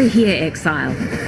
Over here, Exile.